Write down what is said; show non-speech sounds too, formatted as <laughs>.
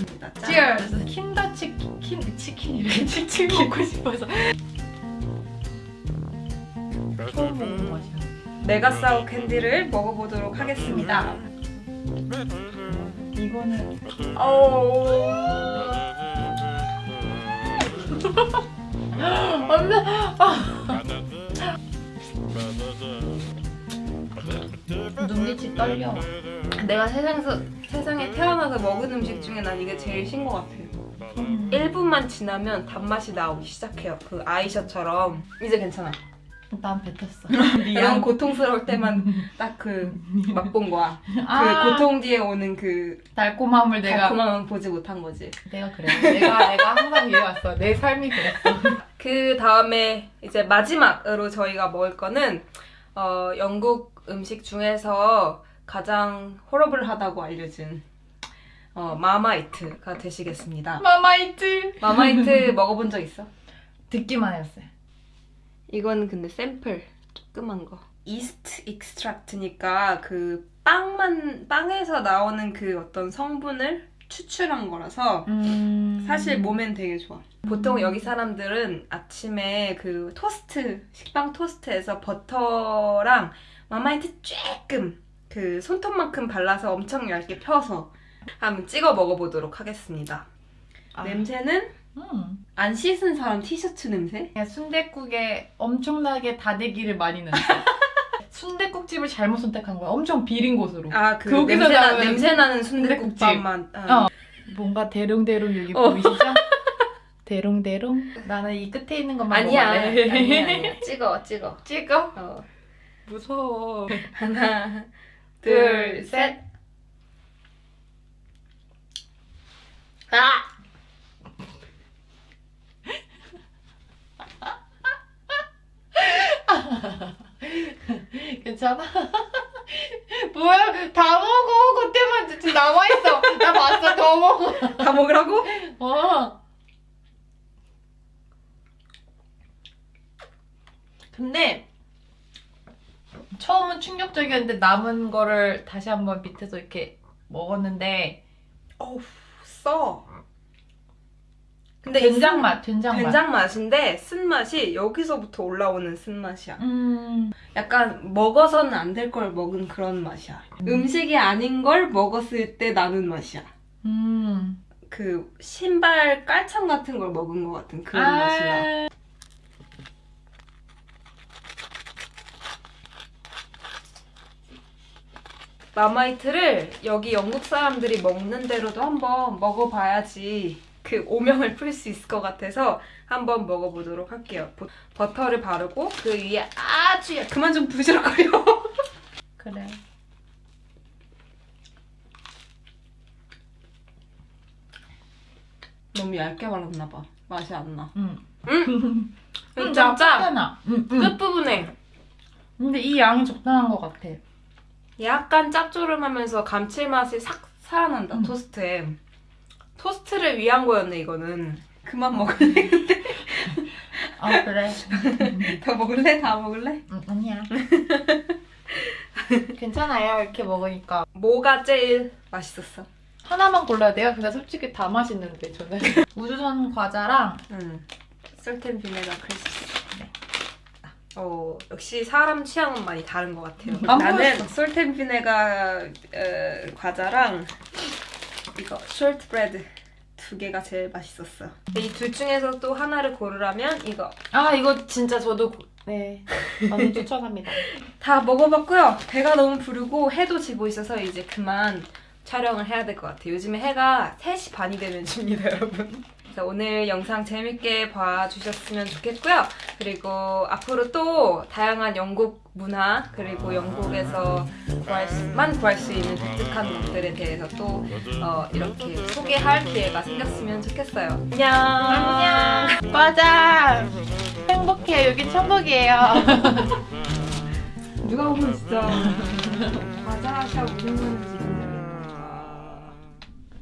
하겠습니다. 짠. Cheers! 킨더 치킨, 킨, <laughs> 치킨 이렇게 치킨 먹고 싶어서 처음 먹는 맛이야 메가사우 캔디를 먹어보도록 하겠습니다. 이거는 오. 안돼! <laughs> 눈빛이 떨려 내가 세상에서 세상에 태어나서 먹은 음식 중에 난 이게 제일 신 것 같아요. 음. 1분만 지나면 단맛이 나오기 시작해요. 그 아이셔처럼 이제 괜찮아. 난 뱉었어 <laughs> 이런 고통스러울 때만 딱 그 맛본 거야. 아, 그 고통 뒤에 오는 그 달콤함을 내가 달콤함은 보지 못한 거지. 내가 그래 내가 내가 항상 이래왔어 내 삶이 그랬어 <laughs> 그 다음에 이제 마지막으로 저희가 먹을 거는 어, 영국 음식 중에서 가장 horrible하다고 알려진 어, 마마이트가 되시겠습니다. 마마이트 마마이트 먹어본 적 있어? 듣기만 했어요 이건 근데 샘플 조그만 거. yeast extract니까 그 빵만 빵에서 나오는 그 어떤 성분을 추출한 거라서 음... 사실 몸엔 되게 좋아. 보통 여기 사람들은 아침에 그 토스트, 식빵 토스트에서 버터랑 마마이트 조금 그 손톱만큼 발라서 엄청 얇게 펴서 한번 찍어 먹어보도록 하겠습니다. 아, 냄새는 음. 안 씻은 사람 티셔츠 냄새? 그냥 순댓국에 엄청나게 다대기를 많이 넣었어 <laughs> 순댓국집을 잘못 선택한 거야 엄청 비린 곳으로 아, 그 거기서 냄새, 나, 나오는 냄새 나는 순댓국집. 순댓국밥만. 어. 어. 뭔가 대롱대롱 여기 어. 보이시죠? <laughs> 대롱대롱 나는 이 끝에 있는 것만 아니야. 먹을래. 아니야, 아니야. 찍어, 찍어. 찍어? 어. 무서워 하나, 둘. 셋. 아! <laughs> 괜찮아? <laughs> 뭐야 다 먹어 그때만 지금 남아있어 나 봤어 더 먹어 다 먹으라고? <laughs> 어. 근데 처음은 충격적이었는데 남은 거를 다시 한번 밑에서 이렇게 먹었는데 어우, 써. 근데 된장 이 맛, 된장 맛. 된장 맛 인데 쓴맛이 여기서부터 올라오는 쓴맛이야. 음, 약간 먹어서는 안 될 걸 먹은 그런 맛이야. 음. 식이 아닌 걸 먹었을 때 나는 맛이야. 음. 그 신발 깔창 같은 걸 먹은 것 같은 그런 아. 맛이야. 마마이트를 여기 영국 사람들이 먹는 대로도 한번 먹어봐야지 그 오명을 풀 수 있을 것 같아서 한번 먹어보도록 할게요. 보- 버터를 바르고 그 위에 아주 약- 그만 좀 부지럭거려. <laughs> 그래. 너무 얇게 발랐나 봐. 맛이 안 나. 음. 음, 음, 좀 짜. 짜나. 음, 음. 끝부분에 근데 이 양이 적당한 것 같아. 약간 짭조름하면서 감칠맛이 싹 살아난다 음. 토스트에 토스트를 위한 거였네 이거는 그만 먹을래? 아 그래. <laughs> 더 먹을래? 다 먹을래? 음, 아니야. <laughs> 괜찮아요 이렇게 먹으니까 뭐가 제일 맛있었어? 하나만 골라야 돼요? 근데 솔직히 다 맛있는데 저는 <laughs> 우주선 과자랑 응 솔텐 비네가 크리스피 어 역시 사람 취향은 많이 다른 것 같아요 안 나는 보였어. 솔텐 비네가 어, 과자랑 이거 숄트브레드 두 개가 제일 맛있었어 이 둘 중에서 또 하나를 고르라면 이거 아 이거 진짜 저도 고- 네 많이 <laughs> 추천합니다 다 먹어봤고요. 배가 너무 부르고 해도 지고 있어서 이제 그만 촬영을 해야 될 것 같아요. 요즘에 해가 3시 반이 되면 집니다, 여러분. 그래서 오늘 영상 재밌게 봐주셨으면 좋겠고요. 그리고 앞으로 또 다양한 영국 문화 그리고 영국에서 구할 수 만 구할 수 있는 독특한 것들에 대해서 또 어, 이렇게 소개할 기회가 생겼으면 좋겠어요. 안녕. 안녕. 과자 행복해. 여기 천국이에요. <laughs> 누가 보면 진짜 과자 샵 운영하는지